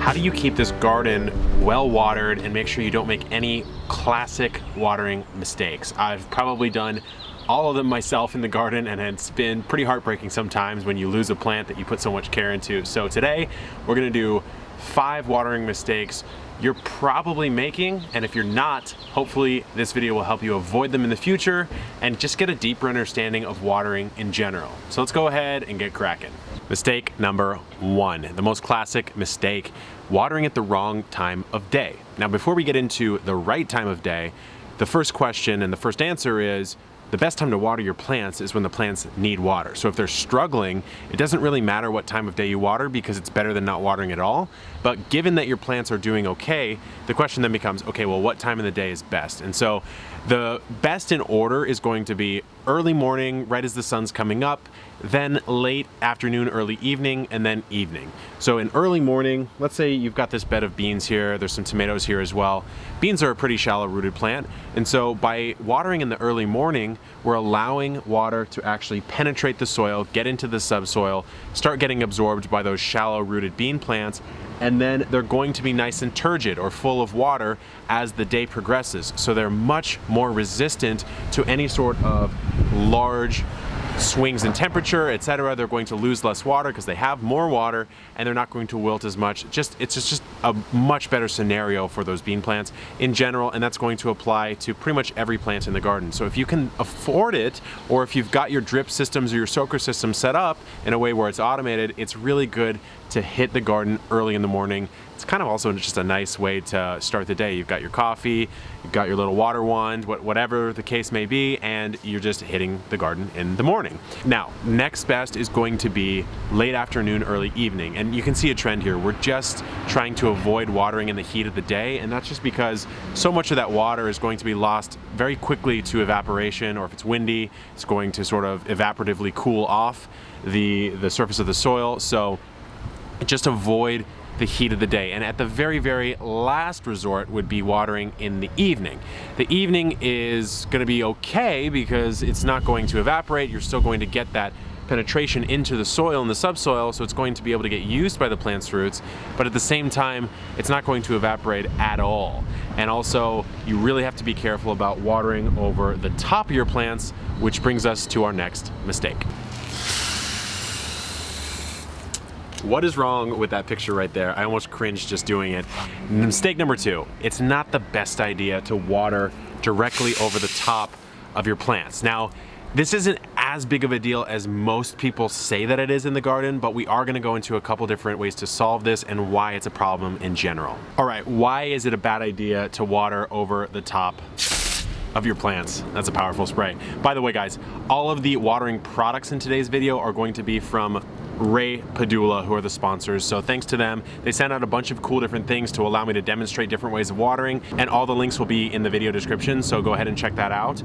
How do you keep this garden well watered and make sure you don't make any classic watering mistakes? I've probably done all of them myself in the garden and it's been pretty heartbreaking sometimes when you lose a plant that you put so much care into. So today we're gonna do five watering mistakes you're probably making and if you're not hopefully this video will help you avoid them in the future and just get a deeper understanding of watering in general. So let's go ahead and get cracking. Mistake number one the most classic mistake watering at the wrong time of day. Now before we get into the right time of day the first question and the first answer is the best time to water your plants is when the plants need water. So if they're struggling, it doesn't really matter what time of day you water because it's better than not watering at all. But given that your plants are doing okay, the question then becomes, okay, well, what time of the day is best? And so the best in order is going to be early morning, right as the sun's coming up, then late afternoon, early evening, and then evening. So in early morning, let's say you've got this bed of beans here, there's some tomatoes here as well. Beans are a pretty shallow rooted plant, and so by watering in the early morning, we're allowing water to actually penetrate the soil, get into the subsoil, start getting absorbed by those shallow rooted bean plants, and then they're going to be nice and turgid or full of water as the day progresses. So they're much more resistant to any sort of large swings in temperature, etc. They're going to lose less water because they have more water and they're not going to wilt as much. Just It's just, just a much better scenario for those bean plants in general and that's going to apply to pretty much every plant in the garden. So if you can afford it or if you've got your drip systems or your soaker system set up in a way where it's automated, it's really good to hit the garden early in the morning. It's kind of also just a nice way to start the day. You've got your coffee, you've got your little water wand, whatever the case may be, and you're just hitting the garden in the morning. Now, next best is going to be late afternoon, early evening. And you can see a trend here. We're just trying to avoid watering in the heat of the day, and that's just because so much of that water is going to be lost very quickly to evaporation, or if it's windy, it's going to sort of evaporatively cool off the, the surface of the soil. So just avoid the heat of the day. And at the very, very last resort would be watering in the evening. The evening is gonna be okay because it's not going to evaporate. You're still going to get that penetration into the soil and the subsoil, so it's going to be able to get used by the plant's roots, but at the same time, it's not going to evaporate at all. And also, you really have to be careful about watering over the top of your plants, which brings us to our next mistake. What is wrong with that picture right there? I almost cringed just doing it. Mistake number two, it's not the best idea to water directly over the top of your plants. Now, this isn't as big of a deal as most people say that it is in the garden, but we are gonna go into a couple different ways to solve this and why it's a problem in general. All right, why is it a bad idea to water over the top of your plants. That's a powerful spray. By the way guys, all of the watering products in today's video are going to be from Ray Padula, who are the sponsors. So thanks to them. They sent out a bunch of cool different things to allow me to demonstrate different ways of watering, and all the links will be in the video description, so go ahead and check that out.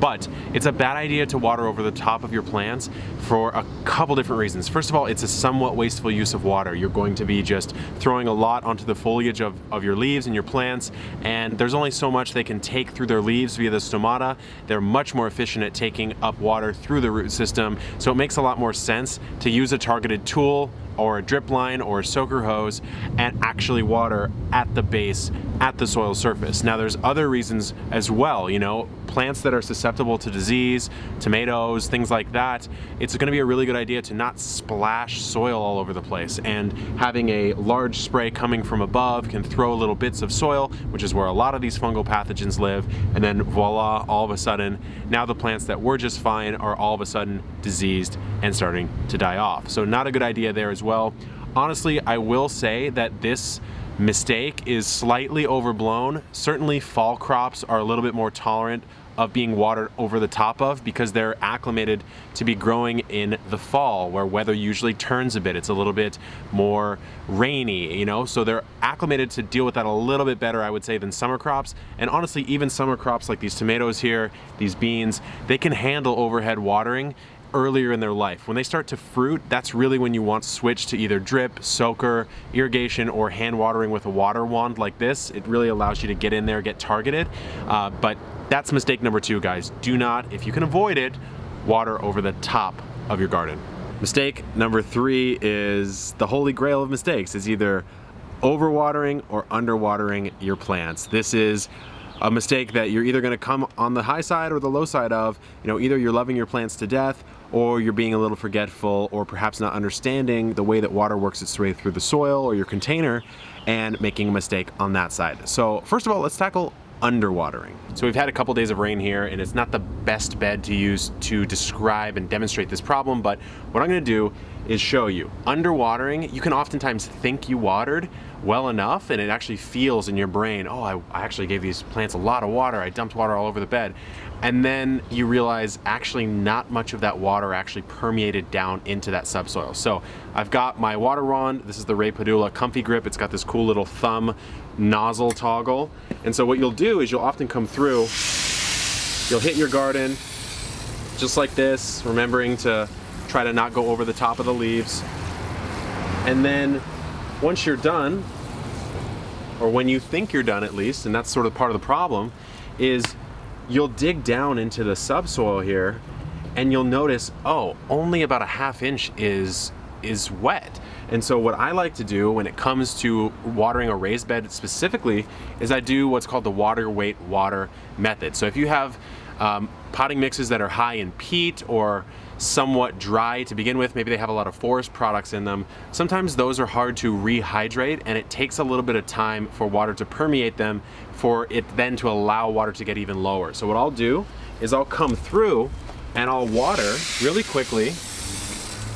But it's a bad idea to water over the top of your plants for a couple different reasons. First of all, it's a somewhat wasteful use of water. You're going to be just throwing a lot onto the foliage of, of your leaves and your plants, and there's only so much they can take through their leaves via the stomata. They're much more efficient at taking up water through the root system, so it makes a lot more sense to use a target targeted tool or a drip line or a soaker hose and actually water at the base at the soil surface. Now there's other reasons as well, you know, plants that are susceptible to disease, tomatoes, things like that, it's gonna be a really good idea to not splash soil all over the place and having a large spray coming from above can throw little bits of soil, which is where a lot of these fungal pathogens live, and then voila, all of a sudden, now the plants that were just fine are all of a sudden diseased and starting to die off. So not a good idea there as well. Honestly, I will say that this mistake is slightly overblown. Certainly fall crops are a little bit more tolerant of being watered over the top of because they're acclimated to be growing in the fall where weather usually turns a bit. It's a little bit more rainy, you know, so they're acclimated to deal with that a little bit better, I would say, than summer crops. And honestly, even summer crops like these tomatoes here, these beans, they can handle overhead watering earlier in their life. When they start to fruit, that's really when you want to switch to either drip, soaker, irrigation, or hand watering with a water wand like this. It really allows you to get in there, get targeted. Uh, but that's mistake number two, guys. Do not, if you can avoid it, water over the top of your garden. Mistake number three is the holy grail of mistakes. is either overwatering or underwatering your plants. This is a mistake that you're either going to come on the high side or the low side of. You know, either you're loving your plants to death or you're being a little forgetful or perhaps not understanding the way that water works its way through the soil or your container and making a mistake on that side. So first of all, let's tackle underwatering. So we've had a couple days of rain here and it's not the best bed to use to describe and demonstrate this problem, but what I'm gonna do is show you. Underwatering, you can oftentimes think you watered well enough and it actually feels in your brain, oh, I, I actually gave these plants a lot of water, I dumped water all over the bed. And then you realize actually not much of that water actually permeated down into that subsoil. So I've got my water wand, this is the Ray Padula Comfy Grip, it's got this cool little thumb nozzle toggle. And so what you'll do is you'll often come through, you'll hit your garden just like this, remembering to try to not go over the top of the leaves. And then once you're done, or when you think you're done at least, and that's sort of part of the problem, is you'll dig down into the subsoil here and you'll notice, oh, only about a half inch is is wet. And so what I like to do when it comes to watering a raised bed specifically is I do what's called the water wait water method. So if you have um, potting mixes that are high in peat or somewhat dry to begin with, maybe they have a lot of forest products in them, sometimes those are hard to rehydrate and it takes a little bit of time for water to permeate them for it then to allow water to get even lower. So what I'll do is I'll come through and I'll water really quickly,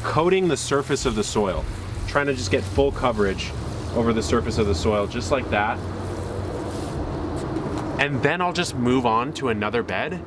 coating the surface of the soil, trying to just get full coverage over the surface of the soil, just like that. And then I'll just move on to another bed,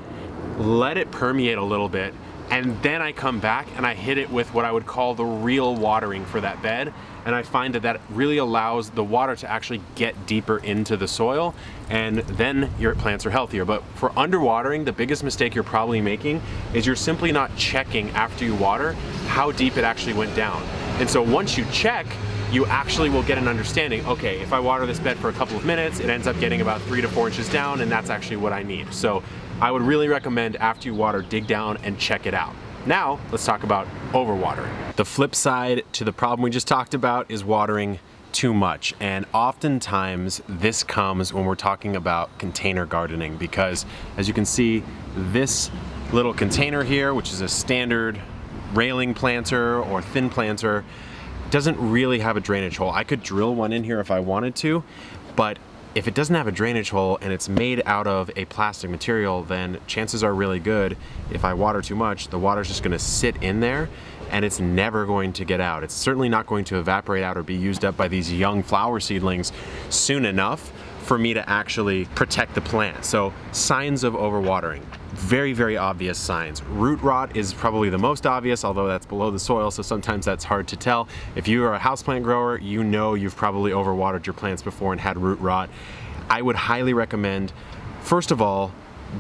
let it permeate a little bit, and then I come back and I hit it with what I would call the real watering for that bed. And I find that that really allows the water to actually get deeper into the soil and then your plants are healthier. But for underwatering, the biggest mistake you're probably making is you're simply not checking after you water how deep it actually went down. And so once you check, you actually will get an understanding, okay, if I water this bed for a couple of minutes, it ends up getting about three to four inches down and that's actually what I need. So I would really recommend after you water, dig down and check it out. Now, let's talk about overwatering. The flip side to the problem we just talked about is watering too much. And oftentimes this comes when we're talking about container gardening because as you can see, this little container here, which is a standard railing planter or thin planter, doesn't really have a drainage hole. I could drill one in here if I wanted to, but if it doesn't have a drainage hole and it's made out of a plastic material, then chances are really good if I water too much, the water's just gonna sit in there and it's never going to get out. It's certainly not going to evaporate out or be used up by these young flower seedlings soon enough for me to actually protect the plant. So signs of overwatering very, very obvious signs. Root rot is probably the most obvious, although that's below the soil, so sometimes that's hard to tell. If you are a houseplant grower, you know you've probably overwatered your plants before and had root rot. I would highly recommend, first of all,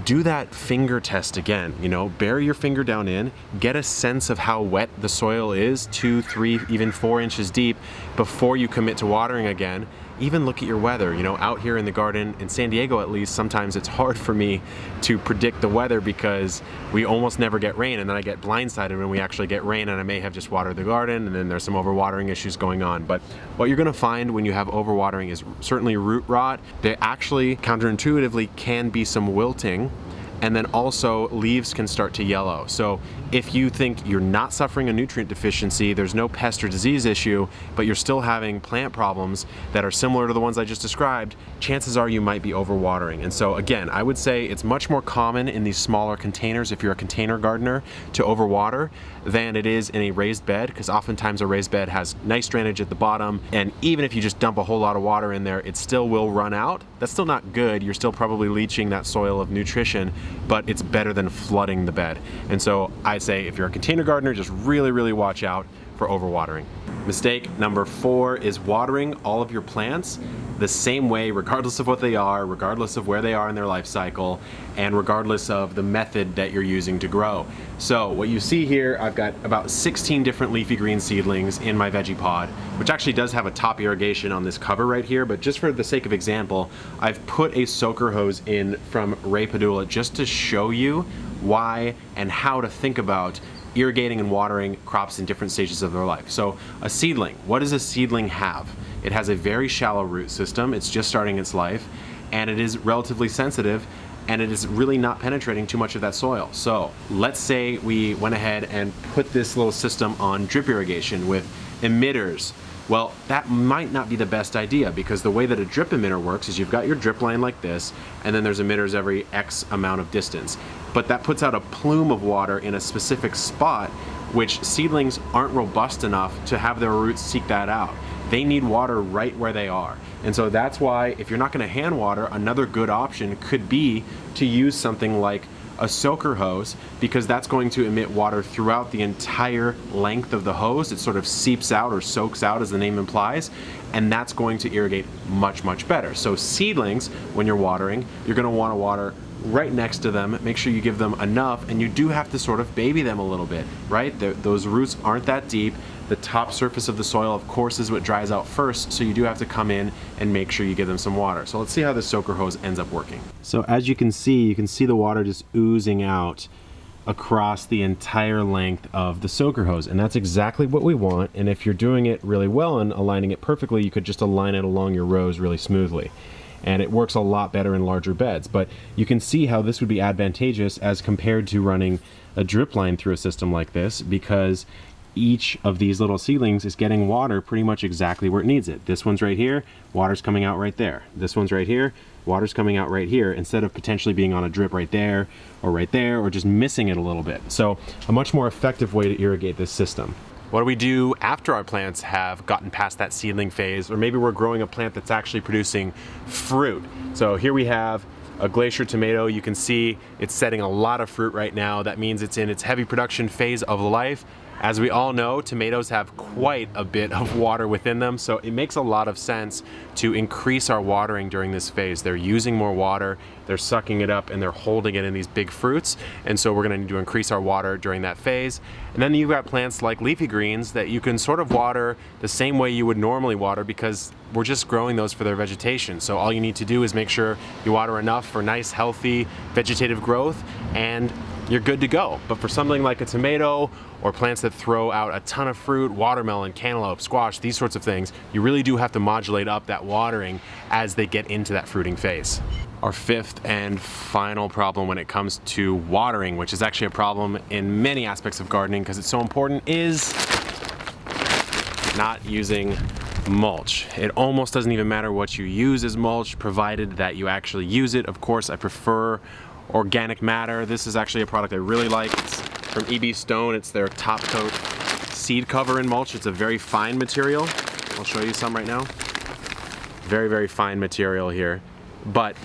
do that finger test again. You know, bury your finger down in, get a sense of how wet the soil is, two, three, even four inches deep before you commit to watering again even look at your weather. You know, out here in the garden, in San Diego at least, sometimes it's hard for me to predict the weather because we almost never get rain and then I get blindsided when we actually get rain and I may have just watered the garden and then there's some overwatering issues going on. But what you're gonna find when you have overwatering is certainly root rot. They actually counterintuitively can be some wilting and then also leaves can start to yellow. So if you think you're not suffering a nutrient deficiency, there's no pest or disease issue, but you're still having plant problems that are similar to the ones I just described, chances are you might be overwatering. And so again, I would say it's much more common in these smaller containers if you're a container gardener to overwater than it is in a raised bed because oftentimes a raised bed has nice drainage at the bottom and even if you just dump a whole lot of water in there, it still will run out. That's still not good. You're still probably leaching that soil of nutrition, but it's better than flooding the bed. And so I'd say if you're a container gardener, just really, really watch out for overwatering. Mistake number four is watering all of your plants the same way regardless of what they are, regardless of where they are in their life cycle, and regardless of the method that you're using to grow. So what you see here, I've got about 16 different leafy green seedlings in my Vegepod, which actually does have a top irrigation on this cover right here, but just for the sake of example, I've put a soaker hose in from Ray Padula just to show you why and how to think about irrigating and watering crops in different stages of their life. So a seedling, what does a seedling have? It has a very shallow root system, it's just starting its life, and it is relatively sensitive and it is really not penetrating too much of that soil. So let's say we went ahead and put this little system on drip irrigation with emitters. Well, that might not be the best idea because the way that a drip emitter works is you've got your drip line like this, and then there's emitters every X amount of distance. But that puts out a plume of water in a specific spot, which seedlings aren't robust enough to have their roots seek that out. They need water right where they are. And so that's why if you're not gonna hand water, another good option could be to use something like a soaker hose because that's going to emit water throughout the entire length of the hose. It sort of seeps out or soaks out as the name implies and that's going to irrigate much, much better. So seedlings, when you're watering, you're gonna wanna water right next to them, make sure you give them enough and you do have to sort of baby them a little bit, right? Those roots aren't that deep. The top surface of the soil, of course, is what dries out first, so you do have to come in and make sure you give them some water. So let's see how this soaker hose ends up working. So as you can see, you can see the water just oozing out across the entire length of the soaker hose and that's exactly what we want and if you're doing it really well and aligning it perfectly you could just align it along your rows really smoothly and it works a lot better in larger beds but you can see how this would be advantageous as compared to running a drip line through a system like this because each of these little seedlings is getting water pretty much exactly where it needs it. This one's right here, water's coming out right there. This one's right here, water's coming out right here instead of potentially being on a drip right there or right there or just missing it a little bit. So a much more effective way to irrigate this system. What do we do after our plants have gotten past that seedling phase or maybe we're growing a plant that's actually producing fruit. So here we have a glacier tomato. You can see it's setting a lot of fruit right now. That means it's in its heavy production phase of life. As we all know, tomatoes have quite a bit of water within them, so it makes a lot of sense to increase our watering during this phase. They're using more water, they're sucking it up, and they're holding it in these big fruits, and so we're gonna need to increase our water during that phase. And then you've got plants like leafy greens that you can sort of water the same way you would normally water because we're just growing those for their vegetation. So all you need to do is make sure you water enough for nice, healthy vegetative growth, and you're good to go. But for something like a tomato or plants that throw out a ton of fruit, watermelon, cantaloupe, squash, these sorts of things, you really do have to modulate up that watering as they get into that fruiting phase. Our fifth and final problem when it comes to watering, which is actually a problem in many aspects of gardening because it's so important, is not using mulch. It almost doesn't even matter what you use as mulch, provided that you actually use it. Of course, I prefer organic matter. This is actually a product I really like. It's from EB Stone. It's their top coat seed cover and mulch. It's a very fine material. I'll show you some right now. Very, very fine material here. But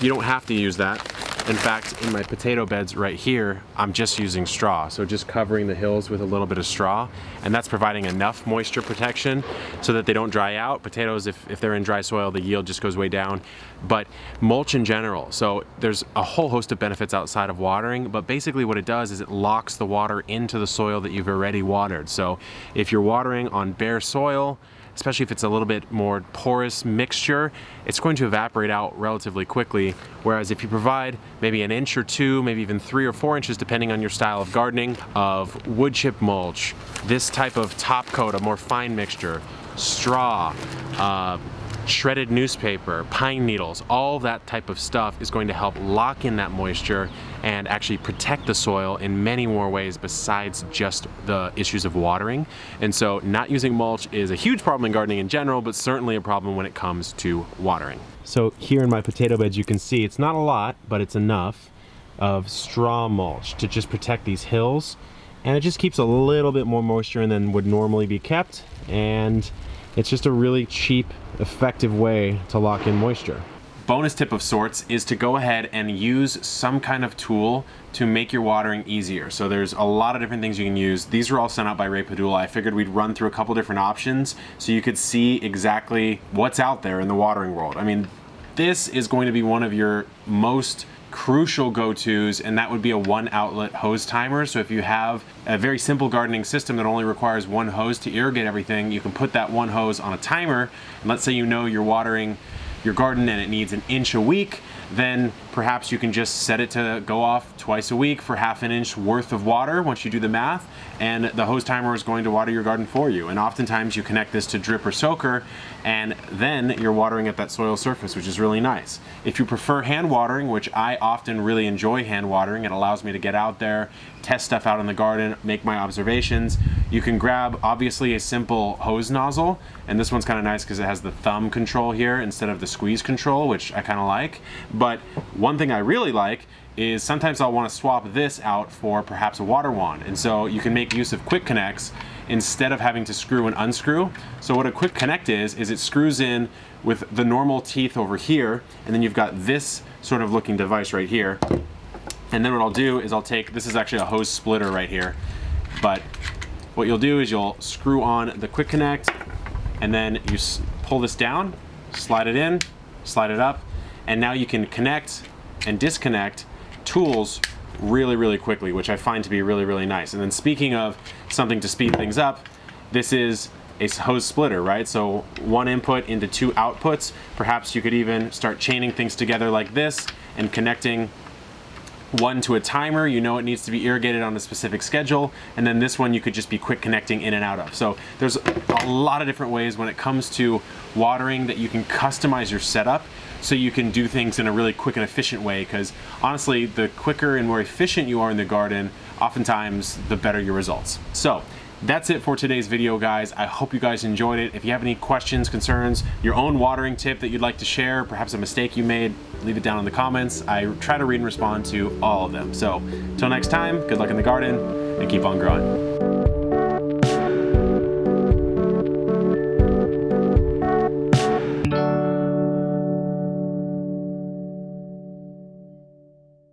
you don't have to use that. In fact, in my potato beds right here, I'm just using straw. So just covering the hills with a little bit of straw. And that's providing enough moisture protection so that they don't dry out. Potatoes, if, if they're in dry soil, the yield just goes way down. But mulch in general. So there's a whole host of benefits outside of watering, but basically what it does is it locks the water into the soil that you've already watered. So if you're watering on bare soil, especially if it's a little bit more porous mixture, it's going to evaporate out relatively quickly. Whereas if you provide maybe an inch or two, maybe even three or four inches, depending on your style of gardening, of wood chip mulch, this type of top coat, a more fine mixture, straw, uh, shredded newspaper, pine needles, all that type of stuff is going to help lock in that moisture and actually protect the soil in many more ways besides just the issues of watering. And so not using mulch is a huge problem in gardening in general, but certainly a problem when it comes to watering. So here in my potato beds, you can see it's not a lot, but it's enough of straw mulch to just protect these hills. And it just keeps a little bit more moisture than would normally be kept. And it's just a really cheap, effective way to lock in moisture bonus tip of sorts is to go ahead and use some kind of tool to make your watering easier. So there's a lot of different things you can use. These were all sent out by Ray Padula. I figured we'd run through a couple different options so you could see exactly what's out there in the watering world. I mean, this is going to be one of your most crucial go-tos and that would be a one outlet hose timer. So if you have a very simple gardening system that only requires one hose to irrigate everything you can put that one hose on a timer. And let's say you know you're watering your garden and it needs an inch a week, then perhaps you can just set it to go off twice a week for half an inch worth of water once you do the math, and the hose timer is going to water your garden for you. And oftentimes you connect this to drip or soaker, and then you're watering at that soil surface, which is really nice. If you prefer hand watering, which I often really enjoy hand watering, it allows me to get out there, test stuff out in the garden, make my observations. You can grab, obviously, a simple hose nozzle, and this one's kind of nice because it has the thumb control here instead of the squeeze control, which I kind of like. But one thing I really like is sometimes I'll want to swap this out for perhaps a water wand. And so you can make use of quick connects instead of having to screw and unscrew. So what a quick connect is, is it screws in with the normal teeth over here, and then you've got this sort of looking device right here. And then what I'll do is I'll take, this is actually a hose splitter right here, but what you'll do is you'll screw on the quick connect and then you pull this down, slide it in, slide it up, and now you can connect and disconnect tools really, really quickly, which I find to be really, really nice. And then speaking of something to speed things up, this is a hose splitter, right? So one input into two outputs. Perhaps you could even start chaining things together like this and connecting one to a timer, you know it needs to be irrigated on a specific schedule, and then this one you could just be quick connecting in and out of. So there's a lot of different ways when it comes to watering that you can customize your setup so you can do things in a really quick and efficient way because honestly, the quicker and more efficient you are in the garden, oftentimes the better your results. So that's it for today's video, guys. I hope you guys enjoyed it. If you have any questions, concerns, your own watering tip that you'd like to share, perhaps a mistake you made, leave it down in the comments. I try to read and respond to all of them. So, until next time, good luck in the garden and keep on growing.